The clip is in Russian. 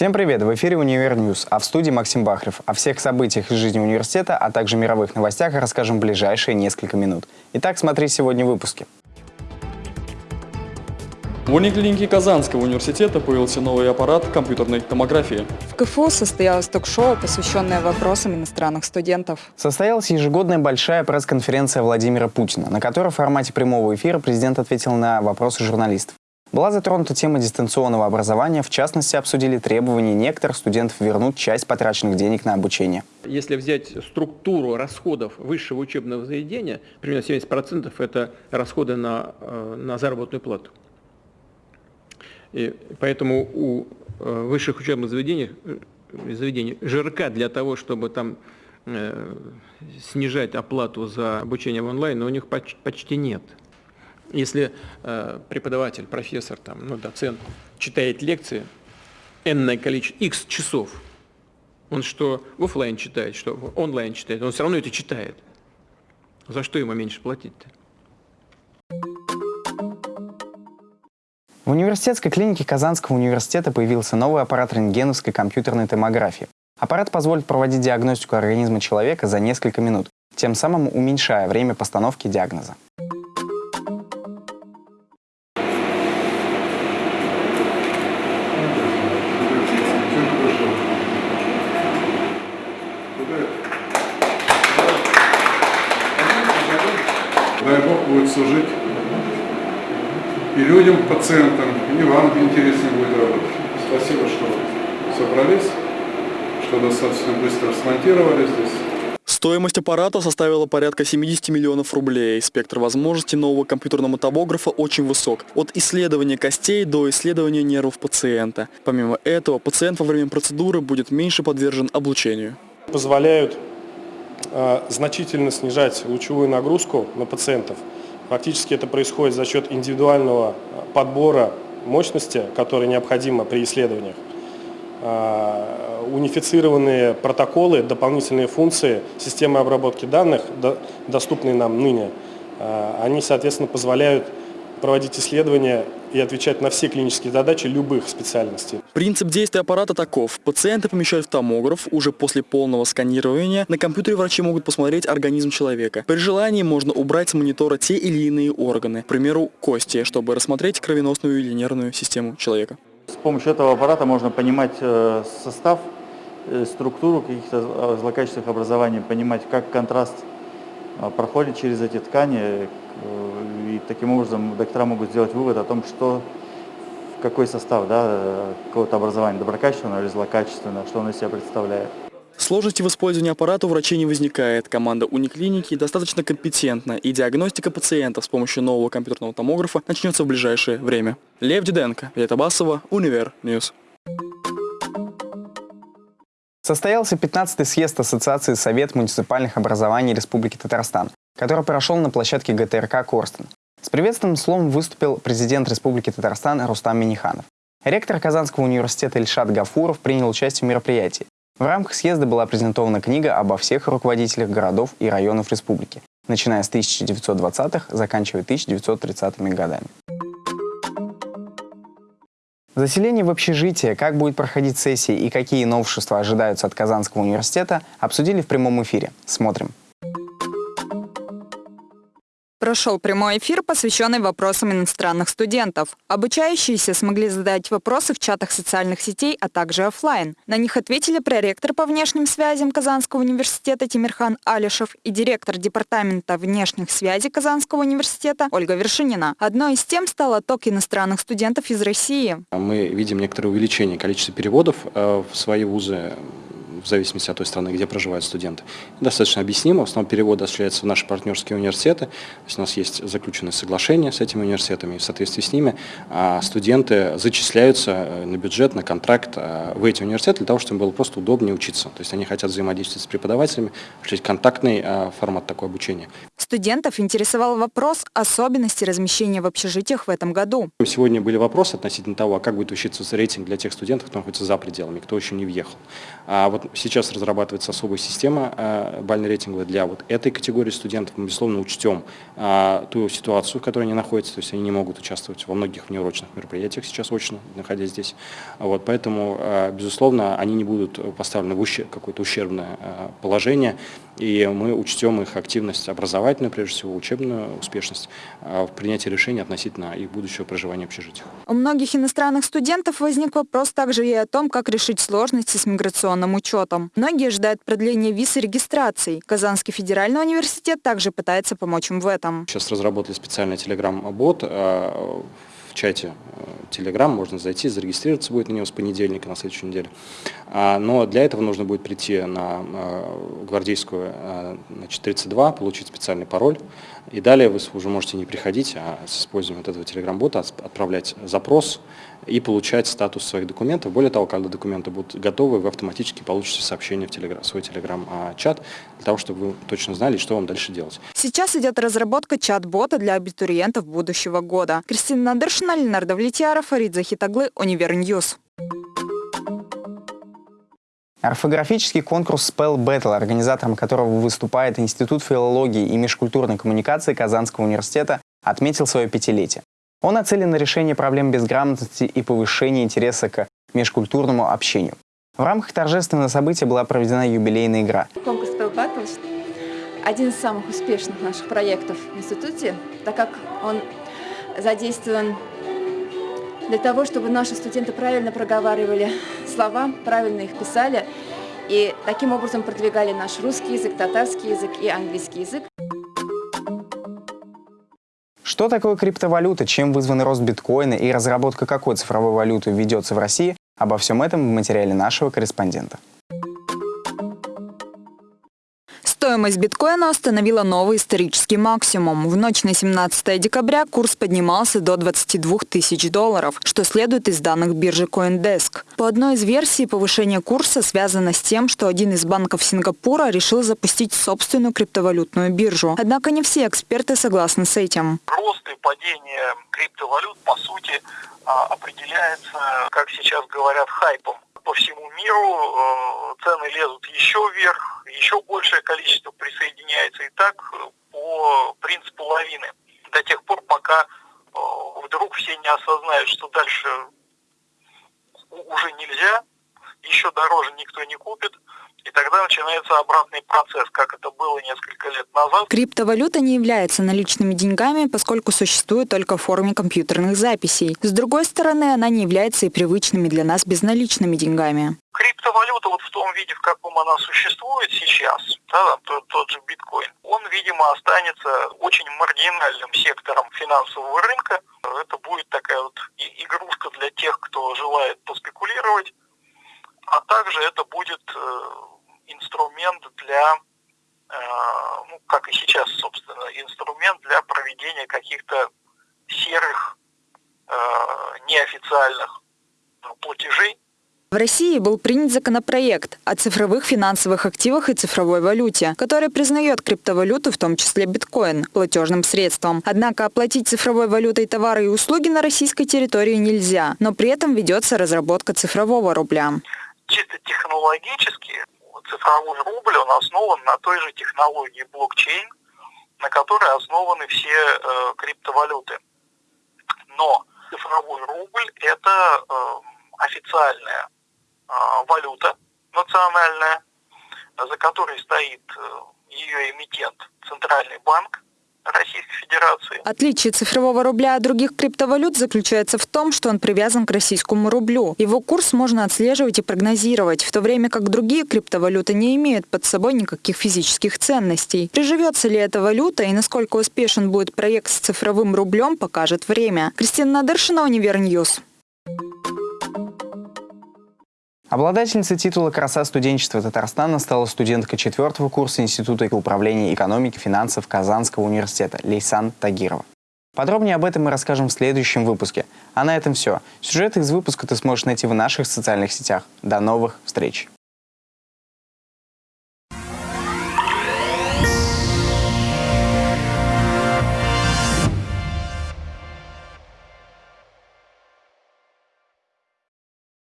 Всем привет! В эфире «Univer News», а в студии Максим Бахрев. О всех событиях из жизни университета, а также мировых новостях расскажем в ближайшие несколько минут. Итак, смотри сегодня в выпуске. В униклинике Казанского университета появился новый аппарат компьютерной томографии. В КФУ состоялось ток-шоу, посвященное вопросам иностранных студентов. Состоялась ежегодная большая пресс-конференция Владимира Путина, на которой в формате прямого эфира президент ответил на вопросы журналистов. Была затронута тема дистанционного образования, в частности, обсудили требования некоторых студентов вернуть часть потраченных денег на обучение. Если взять структуру расходов высшего учебного заведения, примерно 70% это расходы на, э, на заработную плату. И поэтому у э, высших учебных заведений, э, заведений ЖРК для того, чтобы там снижать оплату за обучение в онлайн, у них почти нет. Если э, преподаватель, профессор, там, ну, доцент читает лекции, энное количество, x часов, он что в офлайн читает, что в онлайн читает, он все равно это читает. За что ему меньше платить-то? В университетской клинике Казанского университета появился новый аппарат рентгеновской компьютерной томографии. Аппарат позволит проводить диагностику организма человека за несколько минут, тем самым уменьшая время постановки диагноза. Дай Бог, будет служить и людям, пациентам, и вам интересно будет работать. Спасибо, что собрались, что достаточно быстро смонтировали здесь. Стоимость аппарата составила порядка 70 миллионов рублей. Спектр возможностей нового компьютерного томографа очень высок. От исследования костей до исследования нервов пациента. Помимо этого, пациент во время процедуры будет меньше подвержен облучению. Позволяют значительно снижать лучевую нагрузку на пациентов. Фактически это происходит за счет индивидуального подбора мощности, которая необходима при исследованиях. Э, унифицированные протоколы, дополнительные функции системы обработки данных, доступные нам ныне, э, они, соответственно, позволяют проводить исследования и отвечать на все клинические задачи любых специальностей. Принцип действия аппарата таков. Пациенты помещают в томограф. Уже после полного сканирования на компьютере врачи могут посмотреть организм человека. При желании можно убрать с монитора те или иные органы, к примеру, кости, чтобы рассмотреть кровеносную или нервную систему человека. С помощью этого аппарата можно понимать э, состав, э, структуру каких-то злокачественных образований, понимать, как контраст проходит через эти ткани, и таким образом доктора могут сделать вывод о том, что какой состав да, какого-то образования, доброкачественного или злокачественного, что он из себя представляет. Сложности в использовании аппарата у врачей не возникает. Команда униклиники достаточно компетентна, и диагностика пациентов с помощью нового компьютерного томографа начнется в ближайшее время. Лев Диденко, Вета Басова, Универ News. Состоялся 15-й съезд Ассоциации Совет муниципальных образований Республики Татарстан, который прошел на площадке ГТРК «Корстон». С приветственным словом выступил президент Республики Татарстан Рустам Миниханов. Ректор Казанского университета Ильшат Гафуров принял участие в мероприятии. В рамках съезда была презентована книга обо всех руководителях городов и районов республики, начиная с 1920-х, заканчивая 1930-ми годами. Заселение в общежитие, как будет проходить сессии и какие новшества ожидаются от Казанского университета, обсудили в прямом эфире. Смотрим. Прошел прямой эфир, посвященный вопросам иностранных студентов. Обучающиеся смогли задать вопросы в чатах социальных сетей, а также офлайн. На них ответили проректор по внешним связям Казанского университета Тимирхан Алишев и директор департамента внешних связей Казанского университета Ольга Вершинина. Одной из тем стал отток иностранных студентов из России. Мы видим некоторое увеличение количества переводов э, в свои вузы в зависимости от той страны, где проживают студенты. Достаточно объяснимо. В основном переводы осуществляются в наши партнерские университеты. То есть у нас есть заключенные соглашения с этими университетами, и в соответствии с ними а, студенты зачисляются э, на бюджет, на контракт а, в эти университеты для того, чтобы им было просто удобнее учиться. То есть они хотят взаимодействовать с преподавателями, осуществить контактный а, формат такого обучения. Студентов интересовал вопрос особенностей размещения в общежитиях в этом году. Сегодня были вопросы относительно того, как будет учиться рейтинг для тех студентов, кто находится за пределами, кто еще не въехал. А вот сейчас разрабатывается особая система э, бально-рейтинговая для вот этой категории студентов. Мы, безусловно, учтем э, ту ситуацию, в которой они находятся, то есть они не могут участвовать во многих внеурочных мероприятиях сейчас очно, находясь здесь. Вот, поэтому, э, безусловно, они не будут поставлены в какое-то ущербное положение, и мы учтем их активность образовательную, прежде всего, учебную успешность в принятии решений относительно их будущего проживания в общежитиях. У многих иностранных студентов возник вопрос также и о том, как решить сложности с миграционным учетом. Многие ждают продления виз и регистрации. Казанский федеральный университет также пытается помочь им в этом. Сейчас разработали специальный телеграм-бот в чате Telegram, э, можно зайти, зарегистрироваться будет на него с понедельника на следующей неделе. А, но для этого нужно будет прийти на э, гвардейскую значит, 32, получить специальный пароль. И далее вы уже можете не приходить, а с использованием вот этого Telegram-бота отправлять запрос и получать статус своих документов. Более того, когда документы будут готовы, вы автоматически получите сообщение в телеграм, свой телеграм-чат, для того, чтобы вы точно знали, что вам дальше делать. Сейчас идет разработка чат-бота для абитуриентов будущего года. Кристина Надыршина, Ленар Давлетьяров, Фарид Захитаглы, Univer News. Орфографический конкурс Spell Battle, организатором которого выступает Институт филологии и межкультурной коммуникации Казанского университета, отметил свое пятилетие. Он нацелен на решение проблем безграмотности и повышение интереса к межкультурному общению. В рамках торжественного события была проведена юбилейная игра. Конкурс Spell Battle – один из самых успешных наших проектов в институте, так как он задействован для того, чтобы наши студенты правильно проговаривали слова, правильно их писали, и таким образом продвигали наш русский язык, татарский язык и английский язык. Что такое криптовалюта, чем вызван рост биткоина и разработка какой цифровой валюты ведется в России, обо всем этом в материале нашего корреспондента. Стоимость биткоина установила новый исторический максимум. В ночь на 17 декабря курс поднимался до 22 тысяч долларов, что следует из данных биржи CoinDesk. По одной из версий, повышение курса связано с тем, что один из банков Сингапура решил запустить собственную криптовалютную биржу. Однако не все эксперты согласны с этим. Рост и падение криптовалют, по сути, а, определяется, как сейчас говорят, хайпом по всему миру э, цены лезут еще вверх, еще большее количество присоединяется и так э, по принципу лавины. До тех пор, пока э, вдруг все не осознают, что дальше уже нельзя, еще дороже никто не купит, и тогда начинается обратный процесс, как это было несколько лет назад. Криптовалюта не является наличными деньгами, поскольку существует только в форме компьютерных записей. С другой стороны, она не является и привычными для нас безналичными деньгами. Криптовалюта вот в том виде, в каком она существует сейчас, да, тот, тот же биткоин, он, видимо, останется очень маргинальным сектором финансового рынка. Это будет такая вот игрушка для тех, кто желает поспекулировать а также это будет э, инструмент для, э, ну, как и сейчас, собственно, инструмент для проведения каких-то серых, э, неофициальных платежей, в России был принят законопроект о цифровых финансовых активах и цифровой валюте, который признает криптовалюту, в том числе биткоин, платежным средством. Однако оплатить цифровой валютой товары и услуги на российской территории нельзя, но при этом ведется разработка цифрового рубля чисто технологически цифровой рубль, он основан на той же технологии блокчейн, на которой основаны все э, криптовалюты. Но цифровой рубль – это э, официальная э, валюта национальная, за которой стоит э, ее эмитент Центральный банк, Российской Федерации. Отличие цифрового рубля от других криптовалют заключается в том, что он привязан к российскому рублю. Его курс можно отслеживать и прогнозировать, в то время как другие криптовалюты не имеют под собой никаких физических ценностей. Приживется ли эта валюта и насколько успешен будет проект с цифровым рублем, покажет время. Кристина Надыршина, Univer News. Обладательницей титула «Краса студенчества Татарстана» стала студентка четвертого курса Института управления экономики и финансов Казанского университета Лейсан Тагирова. Подробнее об этом мы расскажем в следующем выпуске. А на этом все. Сюжеты из выпуска ты сможешь найти в наших социальных сетях. До новых встреч!